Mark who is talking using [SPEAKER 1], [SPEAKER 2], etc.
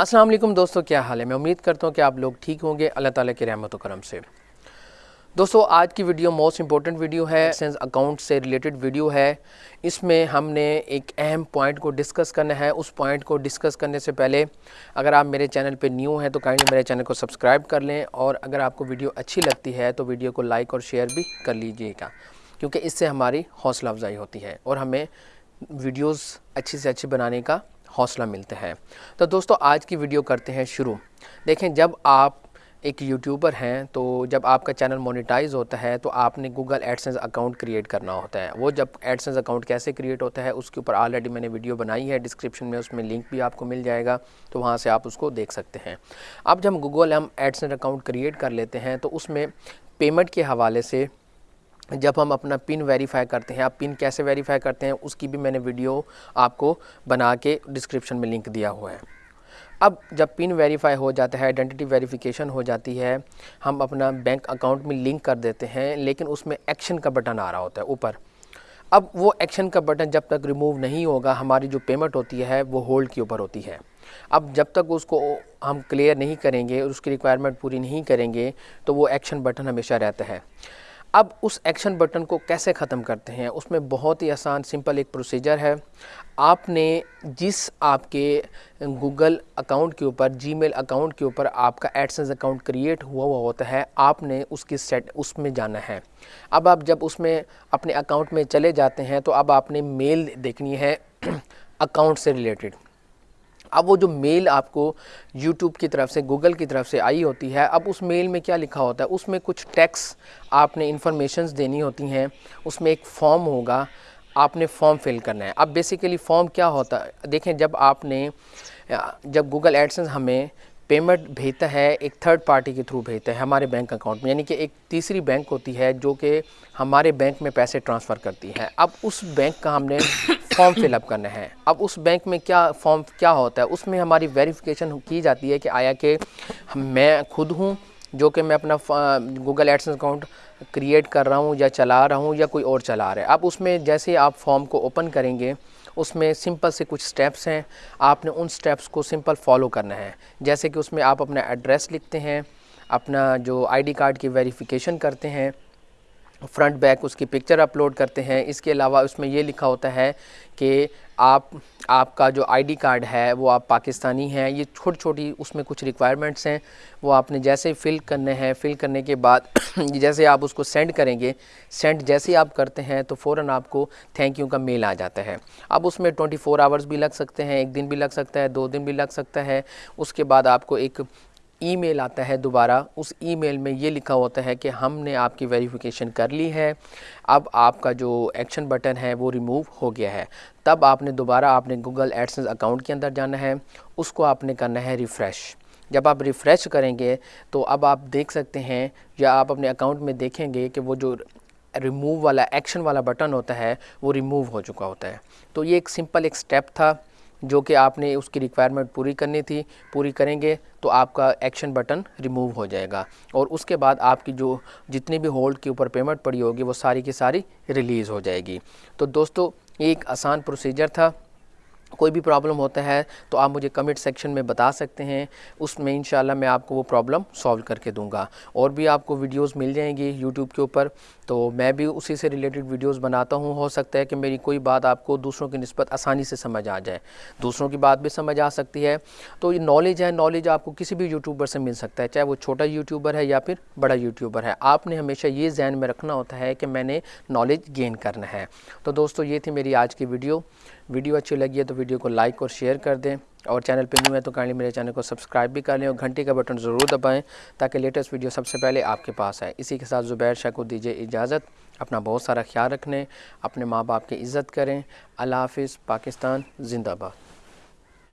[SPEAKER 1] السلام علیکم دوستو، کیا حال ہے؟ میں امید کرتا ہوں کہ آپ لوگ ٹھیک ہوں گے۔ اللہ تعالیٰ کے رحمت و کرم سے۔ دوستو، آج کی ویڈیو موسٹ امپورٹنٹ ویڈیو ہے سینس اکاؤنٹ سے ریلیٹڈ ویڈیو ہے۔ اس میں ہم نے ایک اہم پوائنٹ کو ڈسکس کرنا ہے۔ اس پوائنٹ کو ڈسکس کرنے سے پہلے اگر آپ میرے چینل پہ نیو ہیں تو کائنڈلی میرے چینل کو سبسکرائب کر لیں۔ اور اگر آپ کو ویڈیو اچھی لگتی ہے تو ویڈیو کو لائک اور شیئر بھی کر لیجیے گا۔ کیونکہ اس سے ہماری حوصلہ افزائی ہوتی ہے اور ہمیں ویڈیوز اچھی سے اچھی بنانے کا حوصلہ ملتا ہے۔ تو دوستو، آج کی ویڈیو کرتے ہیں شروع۔ دیکھیں، جب آپ ایک یوٹیوبر ہیں تو جب آپ کا چینل مونیٹائز ہوتا ہے تو آپ نے گوگل ایڈسنس اکاؤنٹ کریٹ کرنا ہوتا ہے۔ وہ جب ایڈسنس اکاؤنٹ کیسے کریٹ ہوتا ہے، اس کے اوپر آلریڈی میں نے ویڈیو بنائی ہے۔ ڈسکرپشن میں اس میں لنک بھی آپ کو مل جائے گا۔ تو وہاں سے آپ اس کو دیکھ سکتے ہیں۔ اب جب گوگل ہم ایڈسنس اکاؤنٹ کریٹ کر لیتے ہیں تو اس میں پیمنٹ کے حوالے سے جب ہم اپنا پن ویریفائی کرتے ہیں، آپ پن کیسے ویریفائی کرتے ہیں، اس کی بھی میں نے ویڈیو آپ کو بنا کے ڈسکرپشن میں لنک دیا ہوا ہے۔ اب جب پن ویریفائی ہو جاتا ہے آئیڈینٹی ویریفیکیشن ہو جاتی ہے، ہم اپنا بینک اکاؤنٹ میں لنک کر دیتے ہیں، لیکن اس میں ایکشن کا بٹن آ رہا ہوتا ہے اوپر۔ اب وہ ایکشن کا بٹن جب تک ریموو نہیں ہوگا، ہماری جو پیمنٹ ہوتی ہے، وہ ہولڈ کے اوپر ہوتی ہے۔ اب جب تک اس کو ہم کلیئر نہیں کریں گے اور اس کی ریکوائرمنٹ پوری نہیں کریں گے، تو وہ ایکشن بٹن ہمیشہ رہتا ہے۔ اب اس ایکشن بٹن کو کیسے ختم کرتے ہیں؟ اس میں بہت ہی آسان، سمپل ایک پروسیجر ہے۔ آپ نے جس آپ کے گوگل اکاؤنٹ کے اوپر جی میل اکاؤنٹ کے اوپر آپ کا ایڈسنس اکاؤنٹ کریٹ ہوا ہوا ہوتا ہے، آپ نے اس کی سیٹ، اس میں جانا ہے۔ اب آپ جب اس میں اپنے اکاؤنٹ میں چلے جاتے ہیں تو اب آپ نے میل دیکھنی ہے اکاؤنٹ سے ریلیٹڈ۔ اب وہ جو میل آپ کو یوٹیوب کی طرف سے، گوگل کی طرف سے آئی ہوتی ہے، اب اس میل میں کیا لکھا ہوتا ہے؟ اس میں کچھ ٹیکس آپ نے انفارمیشنز دینی ہوتی ہیں، اس میں ایک فارم ہوگا، آپ نے فارم فل کرنا ہے۔ اب بیسیکلی فارم کیا ہوتا ہے؟ دیکھیں، جب آپ نے، جب گوگل ایڈسنس ہمیں پیمنٹ بھیجتا ہے، ایک تھرڈ پارٹی کے تھرو بھیجتا ہے، ہمارے بینک اکاؤنٹ میں یعنی کہ ایک تیسری بینک ہوتی ہے جو کہ ہمارے بینک میں پیسے ٹرانسفر کرتی ہے اب اس بینک کا ہم نے فارم فل اپ کرنا ہے اب اس بینک میں کیا فارم کیا ہوتا ہے؟ اس میں ہماری ویریفیکیشن کی جاتی ہے کہ آیا کہ میں خود ہوں جو کہ میں اپنا گوگل ایڈسنس اکاؤنٹ کریٹ کر رہا ہوں یا چلا رہا ہوں یا کوئی اور چلا رہا ہے۔ اب اس میں جیسے آپ فارم کو اوپن کریں گے، اس میں سمپل سے کچھ سٹیپس ہیں۔ آپ نے ان سٹیپس کو سمپل فالو کرنا ہے۔ جیسے کہ اس میں آپ اپنا ایڈریس لکھتے ہیں، اپنا جو آئی ڈی کارڈ کی ویریفیکیشن کرتے ہیں۔ فرنٹ بیک اس کی پکچر اپلوڈ کرتے ہیں۔ اس کے علاوہ اس میں یہ لکھا ہوتا ہے کہ آپ آپ کا جو آئی ڈی کارڈ ہے وہ آپ پاکستانی ہیں۔ یہ چھوٹی چھوٹی اس میں کچھ ریکوائرمنٹس ہیں۔ وہ آپ نے جیسے فل کرنے ہیں فل کرنے کے بعد جیسے آپ اس کو سینڈ کریں گے سینڈ جیسے آپ کرتے ہیں تو فوراً آپ کو تھینک یو کا میل آ جاتا ہے۔ اب اس میں ٹوئنٹی فور آورز بھی لگ سکتے ہیں، ایک دن بھی لگ سکتا ہے، دو دن بھی لگ سکتا ہے۔ اس کے بعد آپ کو ایک ای میل آتا ہے دوبارہ، اس ای میل میں یہ لکھا ہوتا ہے کہ ہم نے آپ کی ویریفیکیشن کر لی ہے، اب آپ کا جو ایکشن بٹن ہے وہ ریموو ہو گیا ہے۔ تب آپ نے دوبارہ آپ نے گوگل ایڈسنس اکاؤنٹ کے اندر جانا ہے، اس کو آپ نے کرنا ہے ریفریش۔ جب آپ ریفریش کریں گے تو اب آپ دیکھ سکتے ہیں یا آپ اپنے اکاؤنٹ میں دیکھیں گے کہ وہ جو ریموو والا ایکشن والا بٹن ہوتا ہے وہ ریموو ہو چکا ہوتا ہے۔ تو یہ ایک سمپل ایک سٹیپ تھا۔ جو کہ آپ نے اس کی ریکوائرمنٹ پوری کرنی تھی، پوری کریں گے تو آپ کا ایکشن بٹن ریموو ہو جائے گا۔ اور اس کے بعد آپ کی جو جتنی بھی ہولڈ کے اوپر پیمنٹ پڑی ہوگی، وہ ساری کی ساری ریلیز ہو جائے گی۔ تو دوستو، یہ ایک آسان پروسیجر تھا۔ کوئی بھی پرابلم ہوتا ہے تو آپ مجھے کمنٹ سیکشن میں بتا سکتے ہیں۔ اس میں انشاءاللہ میں آپ کو وہ پرابلم سولو کر کے دوں گا۔ اور بھی آپ کو ویڈیوز مل جائیں گی یوٹیوب کے اوپر، تو میں بھی اسی سے ریلیٹڈ ویڈیوز بناتا ہوں۔ ہو سکتا ہے کہ میری کوئی بات آپ کو دوسروں کی نسبت آسانی سے سمجھ آ جائے۔ دوسروں کی بات بھی سمجھ آ سکتی ہے۔ تو یہ نالج ہے نالج آپ کو کسی بھی یوٹیوبر سے مل سکتا ہے، چاہے وہ چھوٹا یوٹیوبر ہے یا پھر بڑا یوٹیوبر ہے۔ آپ نے ہمیشہ یہ ذہن میں رکھنا ہوتا ہے کہ میں نے نالج گین کرنا ہے۔ تو دوستو، یہ تھی میری آج کی ویڈیو ویڈیو اچھی لگی ہے تو ویڈیو کو لائک اور شیئر کر دیں اور چینل پہ نیو ہے تو کائنڈلی میرے چینل کو سبسکرائب بھی کر لیں اور گھنٹی کا بٹن ضرور دبائیں تاکہ لیٹسٹ ویڈیو سب سے پہلے آپ کے پاس آئے۔ اسی کے ساتھ زبیر شاہ کو دیجیے اجازت۔ اپنا بہت سارا خیال رکھنے، اپنے ماں باپ کی عزت کریں۔ اللہ حافظ، پاکستان، زندہ باد۔